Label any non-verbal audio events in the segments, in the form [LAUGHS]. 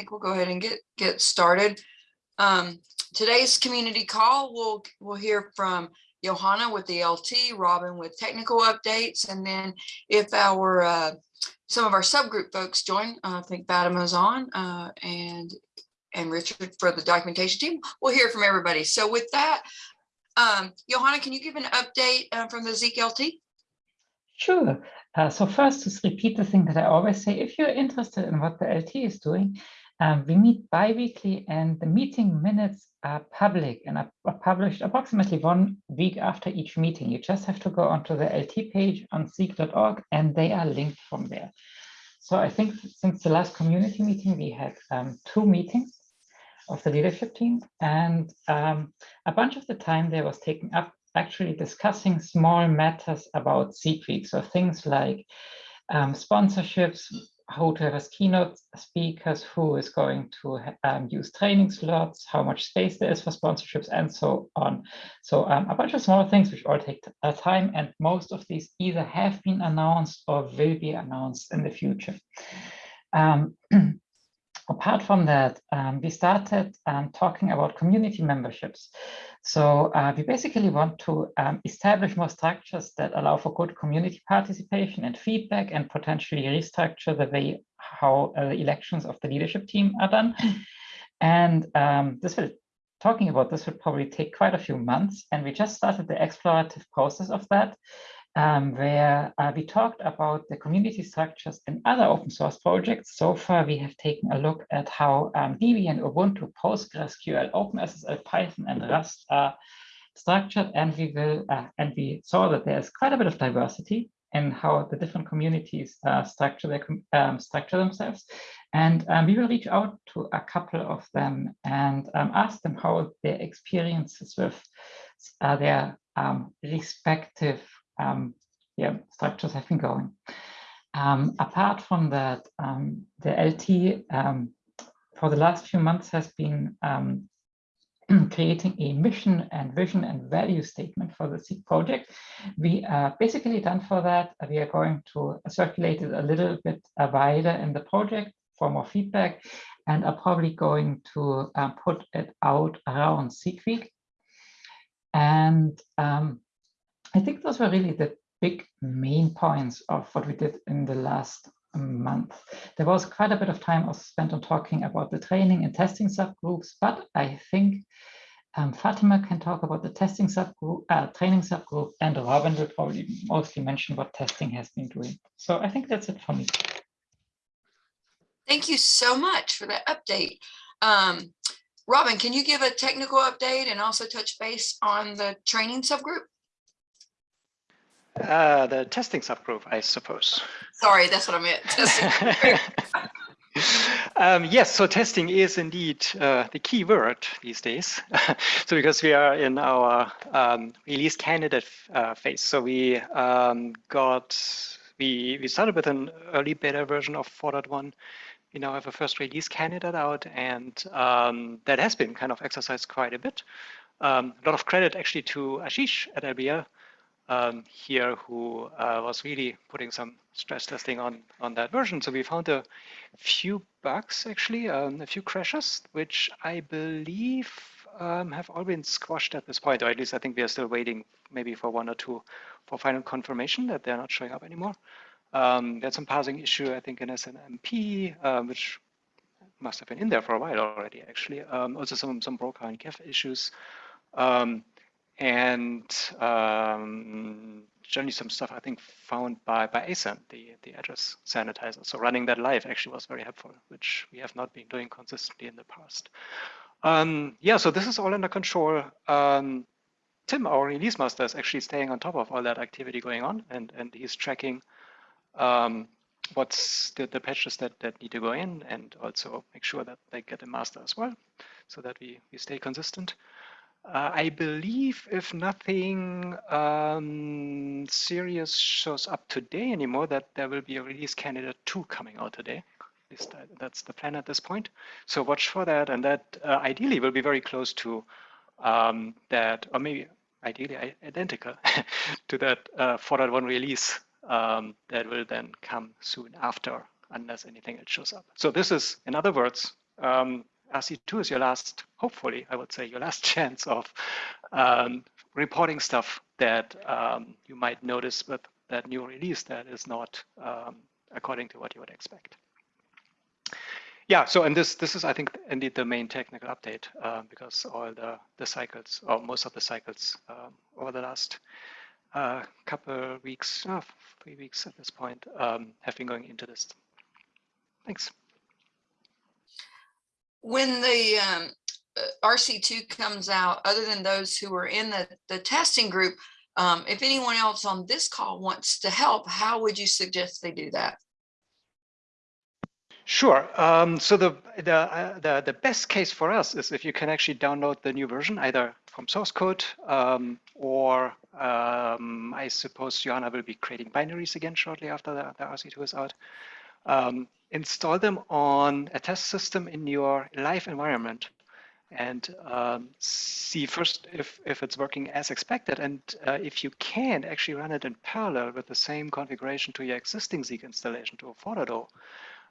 think we'll go ahead and get, get started. Um, today's community call, we'll, we'll hear from Johanna with the LT, Robin with technical updates, and then if our, uh, some of our subgroup folks join, uh, I think Fatima's on, uh, and, and Richard for the documentation team, we'll hear from everybody. So with that, um, Johanna, can you give an update uh, from the Zeek LT? Sure. Uh, so first, just repeat the thing that I always say, if you're interested in what the LT is doing, um, we meet bi-weekly and the meeting minutes are public and are, published approximately one week after each meeting. You just have to go onto the LT page on zeek.org and they are linked from there. So I think since the last community meeting, we had um, two meetings of the leadership team and um, a bunch of the time there was taken up actually discussing small matters about Zeek Week. So things like um, sponsorships, how to have as keynote speakers, who is going to um, use training slots, how much space there is for sponsorships, and so on. So um, a bunch of small things which all take uh, time, and most of these either have been announced or will be announced in the future. Um, [CLEARS THROAT] apart from that, um, we started um, talking about community memberships. So uh, we basically want to um, establish more structures that allow for good community participation and feedback and potentially restructure the way how uh, the elections of the leadership team are done. And um, this will, talking about this will probably take quite a few months. And we just started the explorative process of that um, where uh, we talked about the community structures in other open source projects. So far, we have taken a look at how um, Debian, Ubuntu, PostgreSQL, OpenSSL, Python, and Rust are structured, and we will uh, and we saw that there's quite a bit of diversity in how the different communities uh, structure their um, structure themselves. And um, we will reach out to a couple of them and um, ask them how their experiences with uh, their um, respective um, yeah, structures have been going. Um, apart from that, um, the LT um, for the last few months has been um, [CLEARS THROAT] creating a mission and vision and value statement for the Zeek project. We are basically done for that. We are going to circulate it a little bit wider in the project for more feedback and are probably going to uh, put it out around Zeek Week. And um, I think those were really the big main points of what we did in the last month. There was quite a bit of time also spent on talking about the training and testing subgroups, but I think um, Fatima can talk about the testing subgroup, uh, training subgroup, and Robin will probably mostly mention what testing has been doing. So I think that's it for me. Thank you so much for that update. Um, Robin, can you give a technical update and also touch base on the training subgroup? Uh, the testing subgroup, I suppose. Sorry, that's what I meant. [LAUGHS] um, yes, so testing is indeed uh, the key word these days. [LAUGHS] so because we are in our um, release candidate uh, phase, so we um, got we we started with an early beta version of 4.1. We now have a first release candidate out, and um, that has been kind of exercised quite a bit. Um, a lot of credit actually to Ashish at LBL um, here who uh, was really putting some stress testing on, on that version. So we found a few bugs, actually, um, a few crashes, which I believe um, have all been squashed at this point, or at least I think we are still waiting maybe for one or two for final confirmation that they're not showing up anymore. Um, there's some parsing issue, I think, in SNMP, uh, which must have been in there for a while already, actually. Um, also some, some broker and CAF issues. Um, and um, generally some stuff I think found by by ASAN, the the address sanitizer. So running that live actually was very helpful, which we have not been doing consistently in the past. Um, yeah, so this is all under control. Um, Tim, our release master, is actually staying on top of all that activity going on, and and he's tracking um, what's the, the patches that that need to go in, and also make sure that they get a master as well, so that we we stay consistent. Uh, I believe if nothing um, serious shows up today anymore, that there will be a release candidate two coming out today. At least that's the plan at this point. So watch for that, and that uh, ideally will be very close to um, that, or maybe ideally identical [LAUGHS] to that uh, 4.1 release um, that will then come soon after, unless anything else shows up. So this is, in other words, um, RC2 is your last, hopefully, I would say, your last [LAUGHS] chance of um, reporting stuff that um, you might notice with that new release that is not um, according to what you would expect. Yeah, so and this this is I think indeed the main technical update uh, because all the the cycles or most of the cycles um, over the last uh, couple weeks, oh, three weeks at this point, um, have been going into this. Thanks. When the um, uh, RC2 comes out, other than those who are in the, the testing group, um, if anyone else on this call wants to help, how would you suggest they do that? Sure. Um, so the the, uh, the the best case for us is if you can actually download the new version either from source code um, or um, I suppose Johanna will be creating binaries again shortly after the, the RC2 is out. Install them on a test system in your live environment and um, see first if, if it's working as expected. And uh, if you can actually run it in parallel with the same configuration to your existing Zeek installation to a 4.0,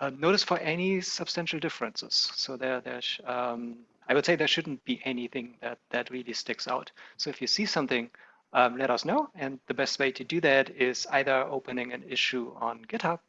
uh, notice for any substantial differences. So there, there's, um, I would say there shouldn't be anything that, that really sticks out. So if you see something, um, let us know. And the best way to do that is either opening an issue on GitHub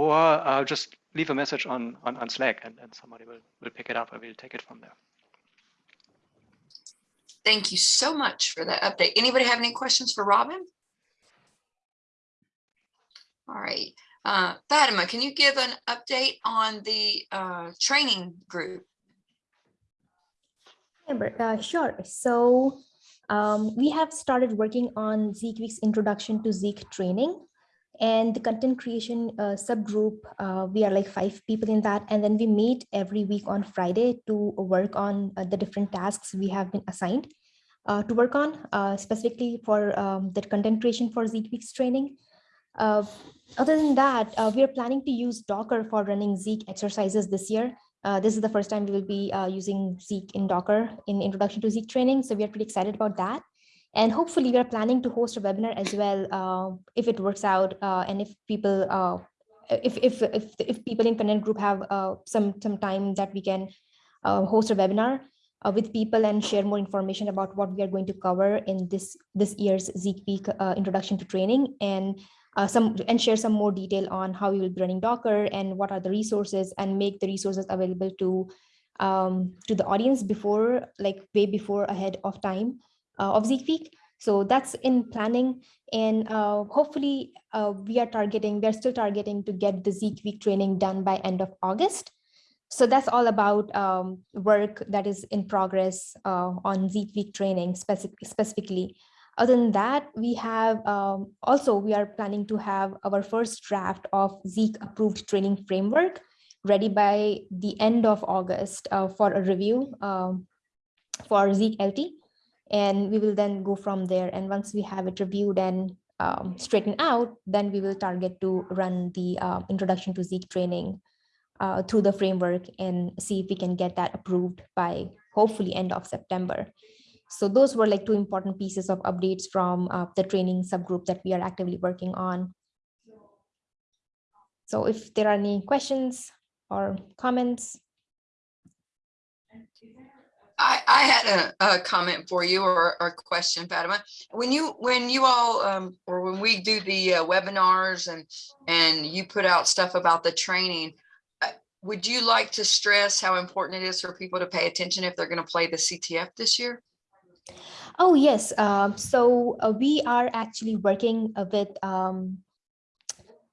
or uh, just leave a message on, on, on Slack and, and somebody will, will pick it up and we'll take it from there. Thank you so much for that update. Anybody have any questions for Robin? All right, uh, Fatima, can you give an update on the uh, training group? Uh, sure. So um, we have started working on Zeek Week's introduction to Zeek training and the content creation uh, subgroup. Uh, we are like five people in that. And then we meet every week on Friday to work on uh, the different tasks we have been assigned uh, to work on, uh, specifically for um, the content creation for Zeek Week's training. Uh, other than that, we are planning to use Docker for running Zeek exercises this year. This is the first time we will be using Zeek in Docker in introduction to Zeek training. So we are pretty excited about that. And hopefully we are planning to host a webinar as well uh, if it works out and if people if, if, if, if people in content group have some, some time that we can host a webinar uh, with people and share more information about what we are going to cover in this this year's Zeek Week uh, introduction to training and uh, some and share some more detail on how we will be running Docker and what are the resources and make the resources available to um, to the audience before like way before ahead of time. uh, of Zeek Week. So that's in planning and uh, hopefully uh, we are targeting, we're still targeting to get the Zeek Week training done by end of August. So that's all about um, work that is in progress uh, on Zeek Week training specific, specifically. Other than that, we have um, also, we are planning to have our first draft of Zeek approved training framework ready by the end of August uh, for a review um, for Zeek LT. And we will then go from there. And once we have it reviewed and um, straightened out, then we will target to run the uh, introduction to Zeek training uh, through the framework and see if we can get that approved by hopefully end of September. So those were like two important pieces of updates from uh, the training subgroup that we are actively working on. So if there are any questions or comments. I, I had a, a, comment for you or, a question, Fatima. When you when you all um, or when we do the uh, webinars and and you put out stuff about the training, uh, would you like to stress how important it is for people to pay attention if they're going to play the CTF this year? Oh, yes. Um, so uh, we are actually working uh, with um,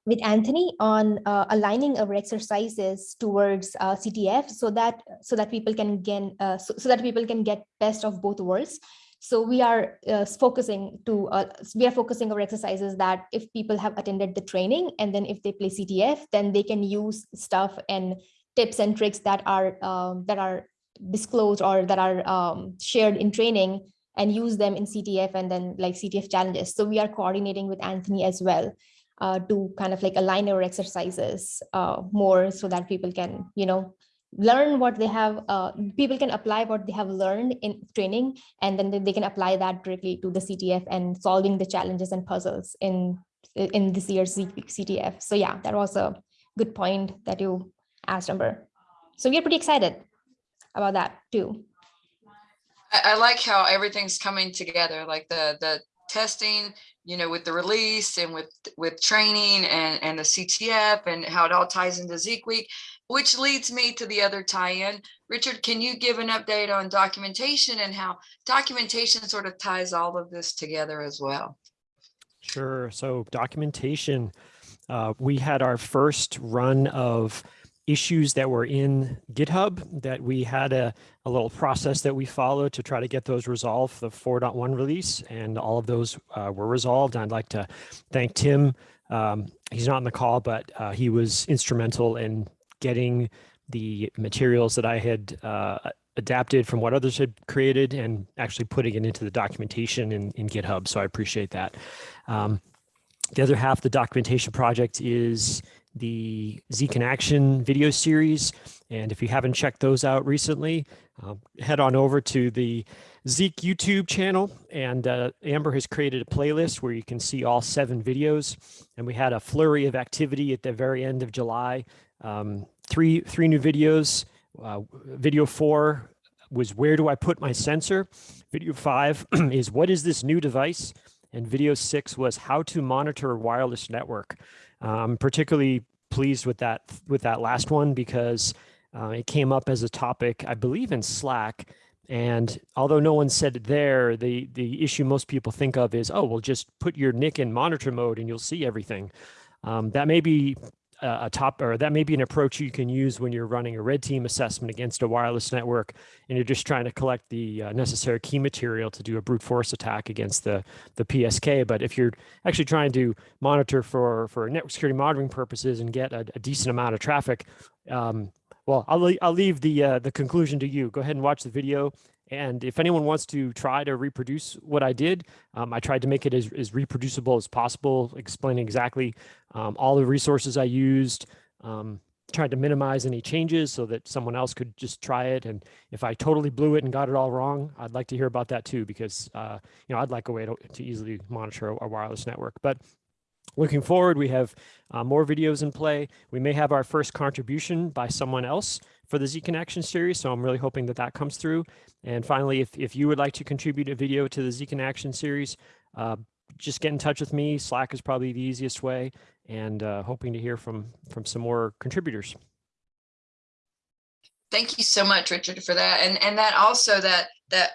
with Anthony on uh, aligning our exercises towards uh, CTF so that so that people can gain uh, so, so, that people can get best of both worlds. So we are uh, focusing to we are focusing our exercises that if people have attended the training and then if they play CTF, then they can use stuff and tips and tricks that are um, that are disclosed or that are um, shared in training and use them in CTF and then like CTF challenges. So we are coordinating with Anthony as well uh, to kind of like align our exercises uh, more so that people can, you know, learn what they have, uh, people can apply what they have learned in training, and then they can apply that directly to the CTF and solving the challenges and puzzles in, in this year's CTF. So yeah, that was a good point that you asked, Amber. so we're pretty excited about that too. I, I like how everything's coming together, like the, the testing, you know, with the release and with, with training and, and the CTF and how it all ties into Zeek Week, which leads me to the other tie-in. Richard, can you give an update on documentation and how documentation sort of ties all of this together as well? Sure. So documentation, uh, we had our first run of issues that were in GitHub that we had a, a little process that we followed to try to get those resolved for the 4.1 release and all of those uh, were resolved. I'd like to thank Tim. Um, he's not on the call, but uh, he was instrumental in getting the materials that I had uh, adapted from what others had created and actually putting it into the documentation in, in GitHub. So I appreciate that. Um, the other half of the documentation project is the Zeek in Action video series. And if you haven't checked those out recently, uh, head on over to the Zeek YouTube channel. And uh, Amber has created a playlist where you can see all seven videos. And we had a flurry of activity at the very end of July. Um, three, three new videos. Uh, video four was where do I put my sensor? Video five [CLEARS THROAT] is what is this new device? And video six was how to monitor wireless network. I'm particularly pleased with that with that last one because uh, it came up as a topic, I believe, in Slack. And although no one said it there, the the issue most people think of is, oh, well, just put your NIC in monitor mode and you'll see everything. Um, that may be a, top or that may be an approach you can use when you're running a red team assessment against a wireless network and you're just trying to collect the uh, necessary key material to do a brute force attack against the the PSK. But if you're actually trying to monitor for for network security monitoring purposes and get a, a decent amount of traffic, um, well, I'll, I'll leave the uh, the conclusion to you. Go ahead and watch the video. And if anyone wants to try to reproduce what I did, um, I tried to make it as, as reproducible as possible, explaining exactly um, all the resources I used, um, tried to minimize any changes so that someone else could just try it. And if I totally blew it and got it all wrong, I'd like to hear about that too, because uh, you know I'd like a way to, to easily monitor a, wireless network. But looking forward, we have uh, more videos in play. We may have our first contribution by someone else for the Zeek in Action series. So I'm really hoping that that comes through. And finally, if, if you would like to contribute a video to the Zeek in Action series, uh, just get in touch with me. Slack is probably the easiest way and uh, hoping to hear from, from some more contributors. Thank you so much, Richard, for that. And, and that also that, that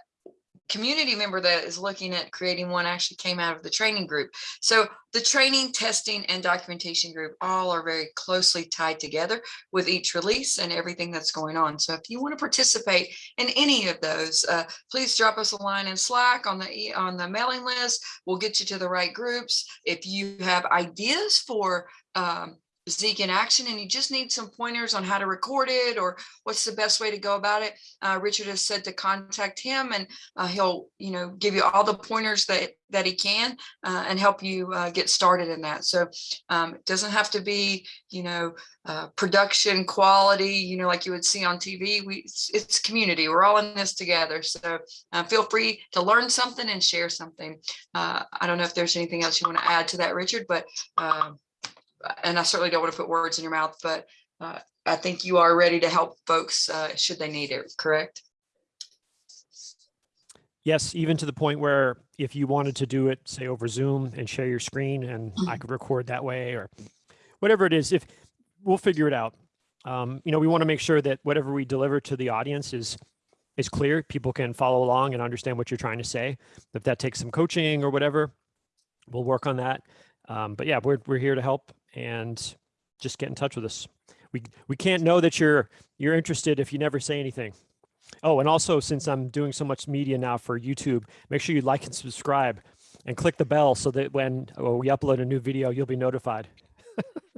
community member that is looking at creating one actually came out of the training group. So the training, testing, and documentation group all are very closely tied together with each release and everything that's going on. So if you want to participate in any of those, uh, please drop us a line in Slack on the on the mailing list. We'll get you to the right groups. If you have ideas for um, Zeek in action and you just need some pointers on how to record it or what's the best way to go about it. Uh, Richard has said to contact him and uh, he'll, you know, give you all the pointers that that he can uh, and help you uh, get started in that. So um, it doesn't have to be, you know, uh, production quality, you know, like you would see on TV. We it's, it's community. We're all in this together. So uh, feel free to learn something and share something. I don't know if there's anything else you want to add to that, Richard, but and I certainly don't want to put words in your mouth, but uh, I think you are ready to help folks uh, should they need it, correct? Yes, even to the point where if you wanted to do it, say over Zoom and share your screen and I could record that way or whatever it is, if we'll figure it out. Um, you know, we want to make sure that whatever we deliver to the audience is is clear. People can follow along and understand what you're trying to say. If that takes some coaching or whatever, we'll work on that. Um, but yeah, we're, we're here to help and just get in touch with us. We, we can't know that you're, you're interested if you never say anything. Oh, and also since I'm doing so much media now for YouTube, make sure you like and subscribe and click the bell so that when oh, we upload a new video, you'll be notified. [LAUGHS]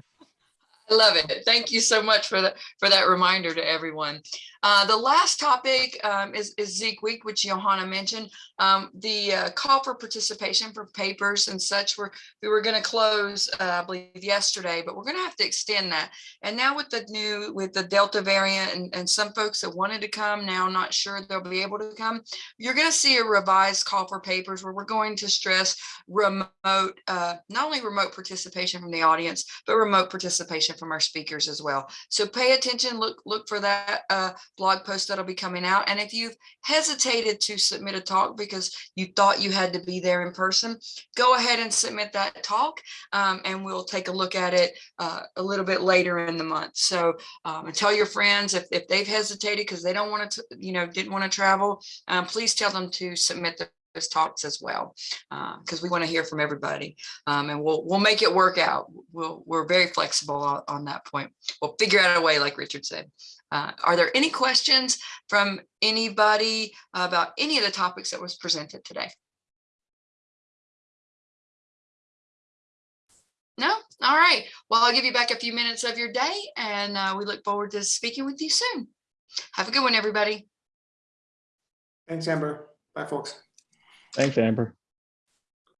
I love it. Thank you so much for that for that reminder to everyone. Uh, the last topic um, is, is Zeek Week, which Johanna mentioned. Um, the uh, call for participation for papers and such, were, we were going to close, uh, I believe, yesterday, but we're going to have to extend that. And now with the new, with the Delta variant and, and some folks that wanted to come, now not sure they'll be able to come, you're going to see a revised call for papers where we're going to stress remote, uh, not only remote participation from the audience, but remote participation information from our speakers as well. So pay attention, look, look for that uh, blog post that'll be coming out. And if you've hesitated to submit a talk because you thought you had to be there in person, go ahead and submit that talk um, and we'll take a look at it uh, a little bit later in the month. So um, and tell your friends if, if they've hesitated because they don't want to, you know, didn't want to travel, um, please tell them to submit the talks as well, because we want to hear from everybody. Um, and we'll we'll make it work out. We'll we're very flexible on, on that point. We'll figure out a way, like Richard said. Uh, are there any questions from anybody about any of the topics that was presented today? No? All right. Well, I'll give you back a few minutes of your day and uh, we look forward to speaking with you soon. Have a good one, everybody. Thanks, Amber. Bye, folks. Thanks, Amber.